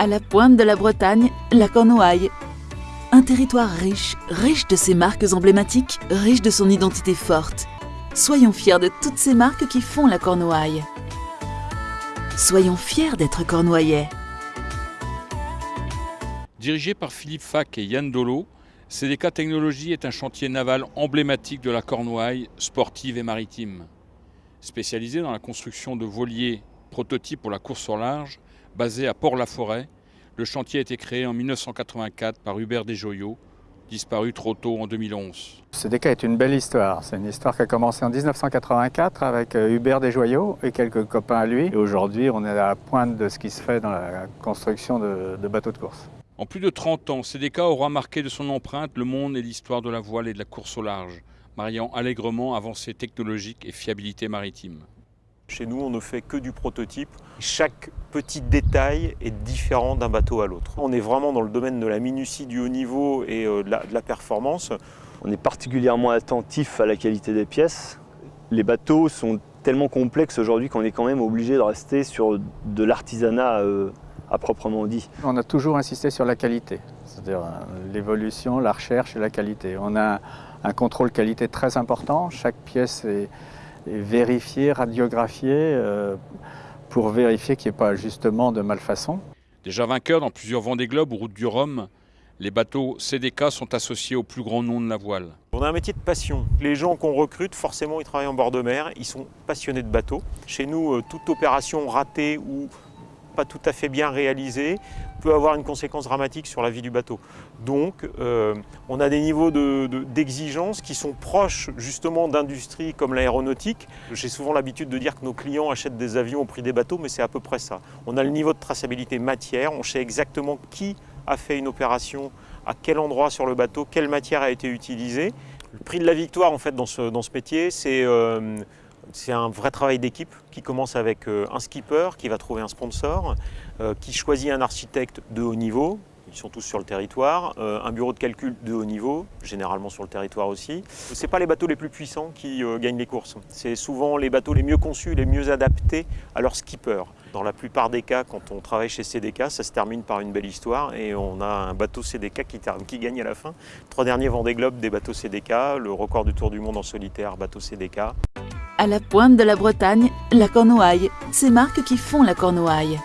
À la pointe de la Bretagne, la Cornouaille. Un territoire riche, riche de ses marques emblématiques, riche de son identité forte. Soyons fiers de toutes ces marques qui font la Cornouaille. Soyons fiers d'être cornouaillais. Dirigé par Philippe Fac et Yann Dolo, CDK Technologies est un chantier naval emblématique de la Cornouaille, sportive et maritime. Spécialisé dans la construction de voiliers prototypes pour la course au large, basé à Port-la-Forêt, le chantier a été créé en 1984 par Hubert Desjoyaux, disparu trop tôt en 2011. CDK est une belle histoire. C'est une histoire qui a commencé en 1984 avec euh, Hubert Desjoyaux et quelques copains à lui. Et aujourd'hui, on est à la pointe de ce qui se fait dans la construction de, de bateaux de course. En plus de 30 ans, CDK aura marqué de son empreinte le monde et l'histoire de la voile et de la course au large, mariant allègrement avancées technologiques et fiabilité maritime. Chez nous, on ne fait que du prototype. Chaque petit détail est différent d'un bateau à l'autre. On est vraiment dans le domaine de la minutie du haut niveau et euh, de la, de la performance. On est particulièrement attentif à la qualité des pièces. Les bateaux sont tellement complexes aujourd'hui qu'on est quand même obligé de rester sur de l'artisanat euh, à proprement dit. On a toujours insisté sur la qualité, c'est-à-dire euh, l'évolution, la recherche et la qualité. On a un contrôle qualité très important. Chaque pièce est, est vérifiée, radiographiée euh, pour vérifier qu'il n'y ait pas justement de malfaçon. Déjà vainqueurs dans plusieurs Vendée Globe ou Route du Rhum, les bateaux CDK sont associés au plus grand nom de la voile. On a un métier de passion. Les gens qu'on recrute, forcément, ils travaillent en bord de mer, ils sont passionnés de bateaux. Chez nous, euh, toute opération ratée ou pas tout à fait bien réalisée peut avoir une conséquence dramatique sur la vie du bateau. Donc euh, on a des niveaux d'exigence de, de, qui sont proches justement d'industries comme l'aéronautique. J'ai souvent l'habitude de dire que nos clients achètent des avions au prix des bateaux, mais c'est à peu près ça. On a le niveau de traçabilité matière, on sait exactement qui a fait une opération, à quel endroit sur le bateau, quelle matière a été utilisée. Le prix de la victoire en fait dans ce, dans ce métier, c'est euh, c'est un vrai travail d'équipe qui commence avec euh, un skipper qui va trouver un sponsor, euh, qui choisit un architecte de haut niveau, ils sont tous sur le territoire, euh, un bureau de calcul de haut niveau, généralement sur le territoire aussi. Ce pas les bateaux les plus puissants qui gagnent les courses, c'est souvent les bateaux les mieux conçus, les mieux adaptés à leur skipper. Dans la plupart des cas, quand on travaille chez CDK, ça se termine par une belle histoire et on a un bateau CDK qui, qui gagne à la fin. Trois derniers Vendée Globe des bateaux CDK, le record du Tour du Monde en solitaire, bateau CDK. À la pointe de la Bretagne, la Cornouaille. Ces marques qui font la Cornouaille.